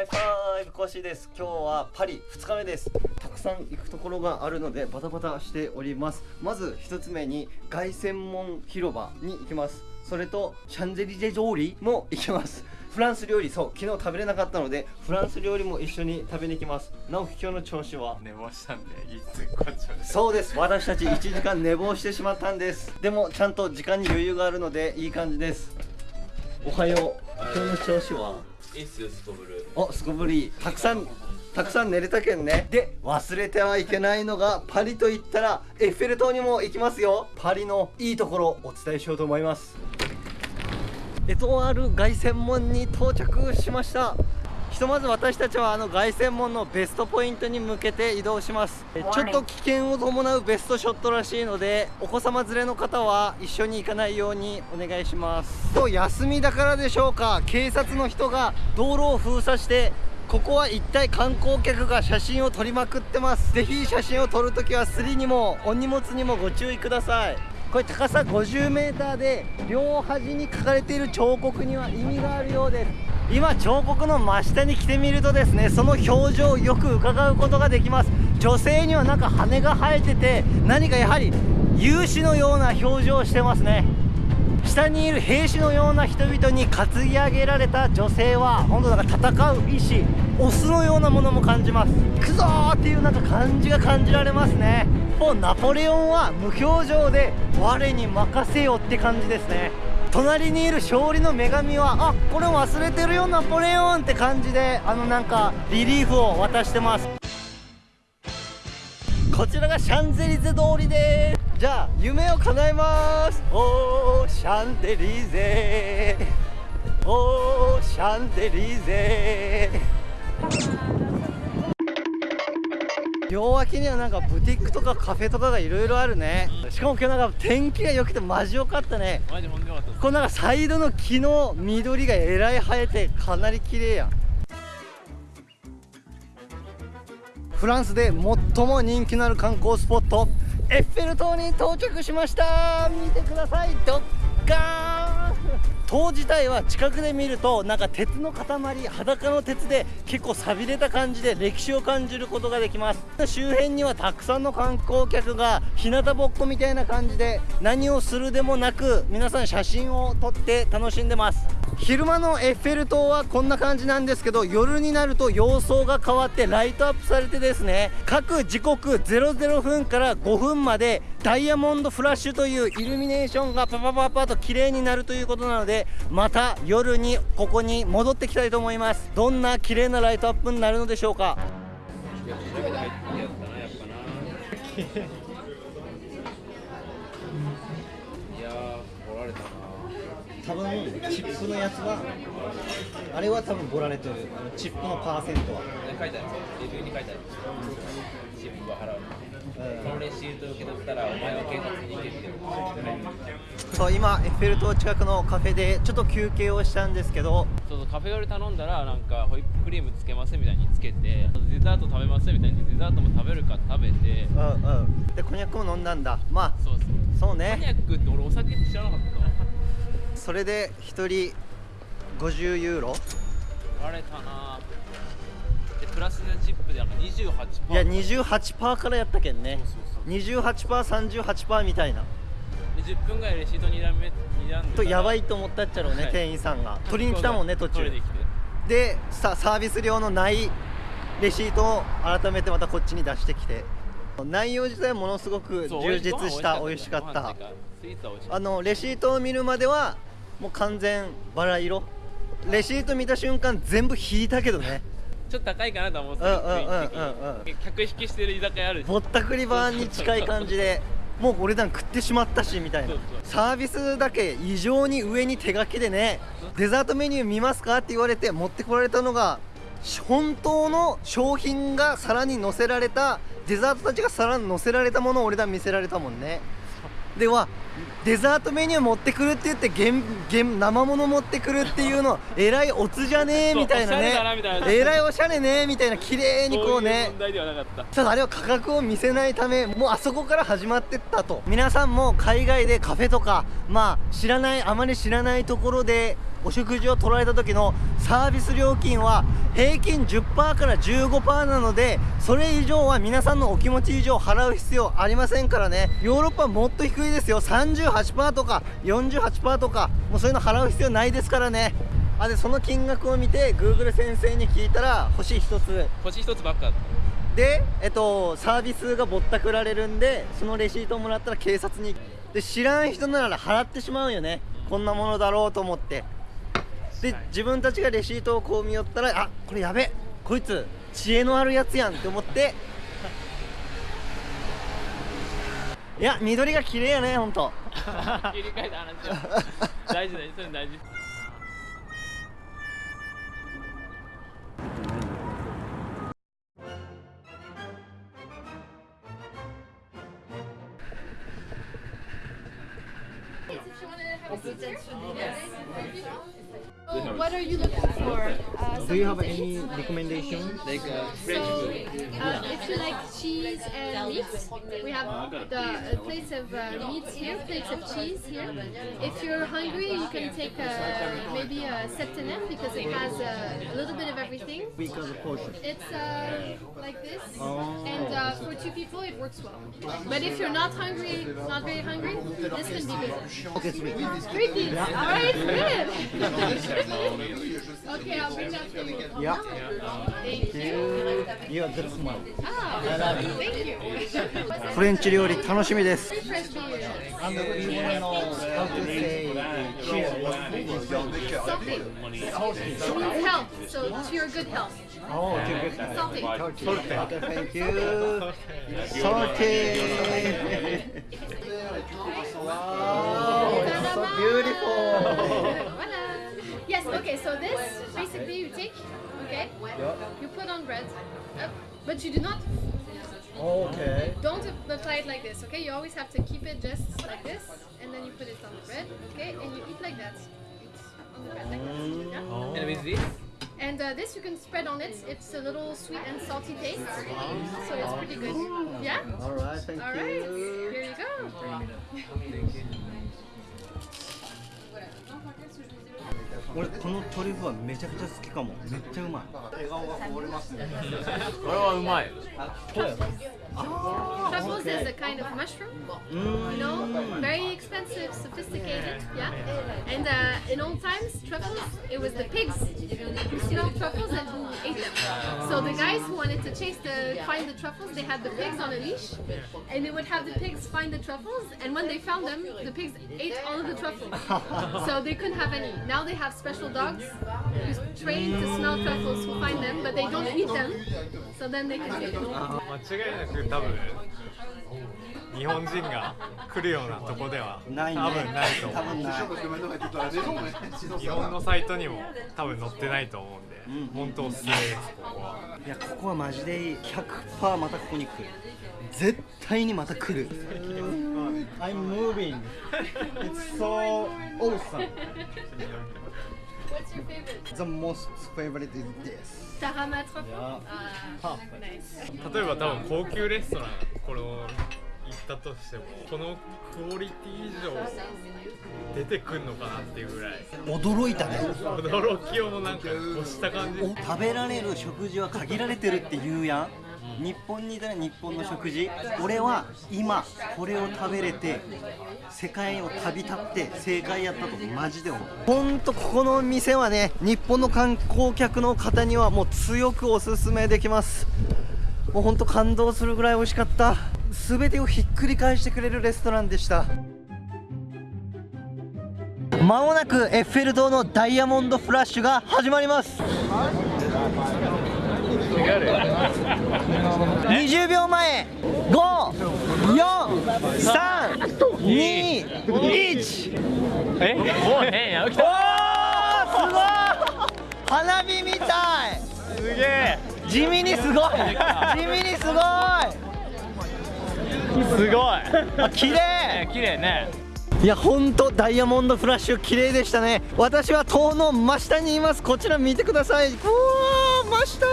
ハイファイブコシです。今日はパリ2日目です。たくさん行くところがあるのでバタバタしております。まず1つ目に凱旋門広場に行きます。それとシャンゼリゼ通りも行きます。フランス料理そう昨日食べれなかったのでフランス料理も一緒に食べに行きます。直樹今日の調子は？寝坊したんでいつこっちまで。そうです。私たち1時間寝坊してしまったんです。でもちゃんと時間に余裕があるのでいい感じです。おはよう。今日の調子は？いいっすよすこぶるおすこぶりたくさんたくさん寝れたけんね。で忘れてはいけないのがパリと言ったらエッフェル塔にも行きますよ。パリのいいところお伝えしようと思います。エトワール凱旋門に到着しましたひとまず私たちはあの凱旋門のベストポイントに向けて移動します。えちょっと危険を伴うベストショットらしいのでお子様連れの方は一緒に行かないようにお願いします。と休みだからでしょうか。警察の人が道路を封鎖してここは一体観光客が写真を撮りまくってます。ぜひ写真を撮るときはスリにもお荷物にもご注意ください。これ高さ 50m で両端に書かれている彫刻には意味があるようです今彫刻の真下に来てみるとですねその表情をよく伺うことができます。女性にはなんか羽が生えてて何かやはり勇士のような表情をしてますね。下にいる兵士のような人々に担ぎ上げられた女性は本当だから戦う意志オスのようなものも感じます。行くぞーっていうなんか感じが感じられますね。もうナポレオンは無表情で我に任せよって感じですね。隣にいる勝利の女神はあこれ忘れてるよナポレオンって感じであのなんかリリーフを渡してます。こちらがシャンゼリゼ通りです。じゃあ夢を叶えます。おーシャンゼリゼ。おーシャンゼリゼ。両脇にはなんかブティックとかカフェとかがいろいろあるね。しかも今日なんか天気が良くてマジ良かったね。マジほんこのなんかサイドの木の緑がえらい生えてかなり綺麗やん。フランスで最も人気のある観光スポットエッフェル塔に到着しました。見てください。ドッ塔自体は近くで見るとなんか鉄の塊裸の鉄で結構さびれた感じで歴史を感じることができます。周辺にはたくさんの観光客が日向ぼっこみたいな感じで何をするでもなく皆さん写真を撮って楽しんでます。昼間のエッフェル塔はこんな感じなんですけど夜になると様相が変わってライトアップされてですね各時刻00分から5分までダイヤモンドフラッシュというイルミネーションがパパパパと綺麗になるということなのでまた夜にここに戻ってきたいと思います。どんな綺麗なライトアップになるのでしょうか？いやー掘られたな。多分チップのやつはあれは多分ボられてる。あのチップのパーセントは。書いてあるレビューに書いてあるチップは払う。このレシートを受け取ったらお前は警察に行けってそう今エッフェル塔近くのカフェでちょっと休憩をしたんですけど。そうそうカフェオレ頼んだらなんかホイップクリームつけますみたいにつけてデザート食べますみたいにデザートも食べるか食べて。うんうん。でコニャックも飲んだんだ。まあそうそう。そうコニャねックって俺お酒って知らなかった。わそれで1人50ユーロ？割れたな。でプラスでチップであの28%いや28%からやったけんね。そうそう 28%38% みたいな。で10分ぐらいレシート2段目2段とやばいとと思ったっちゃろうね、はい。店員さんが。取りに来たもんね途中。でさサービス料のないレシートを改めてまたこっちに出してきて。内容自体ものすごく充実した美味しかった。あのレシートを見るまではもう完全バラ色。レシート見た瞬間全部引いたけどね。たちょっと高いかなと思ってうんうんうんうんうん。客引きしてる居酒屋あるぼったくりバーに近い感じでもうお値段食ってしまったしみたいな。サービスだけ異常に上に手書きでねデザートメニュー見ますかって言われて持ってこられたのが本当の商品が皿に載せられたデザートたちが皿に載せられたものを俺ら見せられたもんねではデザートメニュー持ってくるって言って原原生物持ってくるっていうのえらいおつじゃねえみたいなね。えらいおしゃれねみたいな綺麗にこうね。ただあれは価格を見せないためもうあそこから始まってったと。皆さんも海外でカフェとかまあ知らないあまり知らないところでお食事を取られた時のサービス料金は平均10%から15%なのでそれ以上は皆さんのお気持ち以上払う必要ありませんからね。ヨーロッパはもっと低いですよ。38%とか48%とかもうそういうの払う必要ないですからね。あでその金額を見て Google 先生に聞いたら星1つ。星一つばっか。で、えっと、サービスがぼったくられるんでそのレシートをもらったら警察に。で知らん人なら払ってしまうよね。こんなものだろうと思ってで自分たちがレシートをこう見よったらあこれやべこいつ知恵のあるやつやんって思って。いや緑が綺麗やねほんと。切り替えた話は 大事大事それ大事。Oh, what are you looking for? Uh, Do you have any recommendation? like uh, French food uh, if you like cheese and meat, we have the uh, plates of uh, meat here, plates of cheese here. If you're hungry, you can take uh, maybe a septenaire because it has uh, a little bit of everything. Because of portion. It's uh, like this, Oh. and uh, for two people, it works well. But if you're not hungry, not very hungry, this can be good. Okay, sweet. Three piece. All right, good. Okay, I'll bring that for you. Yeah. Thank you. You are very smart. Ah, thank you. フレンチ料理楽しみです。And we want to know how to say cheers. Salty. It means health, so to your good health. Oh, okay, good. Salty. Salty. Okay, thank you. Salty. Okay, so this basically you take, okay, you put on bread, up, but you do not, Okay. don't apply it like this, okay? You always have to keep it just like this, and then you put it on the bread, okay? And you eat like that. Eat on the bread like that. Yeah? and with this And uh, this you can spread on it. It's a little sweet and salty taste, so it's pretty good. Yeah. All right, thank All right. you. Here you go. 俺このトリュフはめちゃくちゃ好きかも。めっちゃうまい。笑顔がこぼれますね。これはうまい Truffles is a kind of mushroom. You know, very expensive, sophisticated. Yeah. And uh, in old times, truffles, it was the pigs who smelled truffles and who ate them. So the guys who wanted to chase the find the truffles, they had the pigs on a leash, and they would have the pigs find the truffles. And when they found them, the pigs ate all of the truffles. so they couldn't have any. Now they have special dogs who's trained to smell truffles who find them, but they don't eat them. So then they can eat them. 日本人が来るようなとこではないね。多分ないと多思う。日本のサイトにも多分載ってないと思うんで、本当おすすめですここはいやここはマジでいい100%またここに来る絶対にまた来る I'm moving It's so awesome What's your favorite? The most favorite is this. Yeah. Ah, nice. 例えば多分高級レストランこれを行ったとしてもこのクオリティ以上出てくんのかなっていうぐらい。驚いたね。驚きをもなんか越した感じ。お食べられる食事は限られてるって言うやん。日本にいたら日本の食事。俺は今これを食べれて世界を旅立って正解やったとマジで思う。ほんとここの店はね日本の観光客の方にはもう強くおすすめできますもうほんと感動するぐらい美味しかった。全てをひっくり返してくれるレストランでした。まもなくエッフェル塔のダイヤモンドフラッシュが始まります。20秒前。54321えもうねや来おーすごい。花火みたい。すげえ地味にすごい。地味にすごい。すごい。あ綺麗。綺麗ね。いや本当ダイヤモンドフラッシュ綺麗でしたね。私は塔の真下にいます。こちら見てください。うわー真下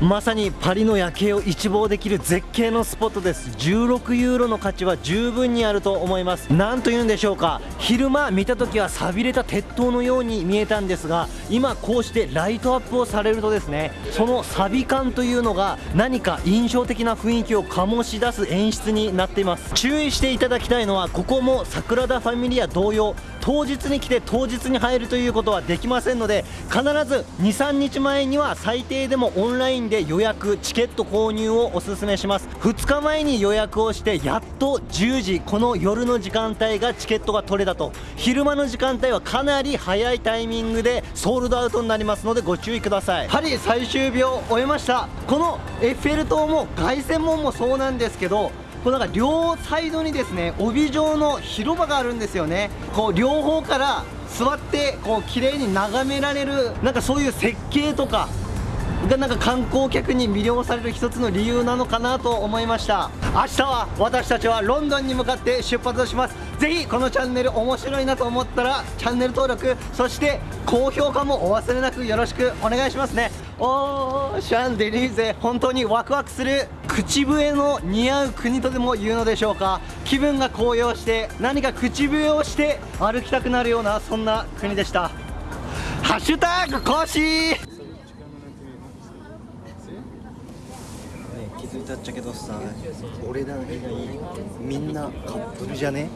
まさにパリの夜景を一望できる絶景のスポットです。16ユーロの価値は十分にあると思います。なんというんでしょうか。昼間見た時は錆びれた鉄塔のように見えたんですが今こうしてライトアップをされるとですねその錆び感というのが何か印象的な雰囲気を醸し出す演出になっています。注意していただきたいのはここも桜田ファミリア同様。当日に来て当日に入るということはできませんので必ず23日前には最低でもオンラインで予約チケット購入をおすすめします。2日前に予約をしてやっと10時この夜の時間帯がチケットが取れたと。昼間の時間帯はかなり早いタイミングでソールドアウトになりますのでご注意ください。パリ最終日を終えました。このエッフェル塔も凱旋門もそうなんですけどこうなんか両サイドにですね帯状の広場があるんですよね。こう両方から座ってこう綺麗に眺められるなんかそういう設計とかがなんか観光客に魅了される一つの理由なのかなと思いました。明日は私たちはロンドンに向かって出発します。ぜひこのチャンネル面白いなと思ったらチャンネル登録そして高評価もお忘れなくよろしくお願いしますね。おーシャンデリーゼ本当にワクワクする。口笛の似合う国とでも言うのでしょうか。気分が高揚して何か口笛をして歩きたくなるようなそんな国でした。ハッシュタグ更新。気づいたっちゃけどさ俺ら以外みんなカップルじゃね？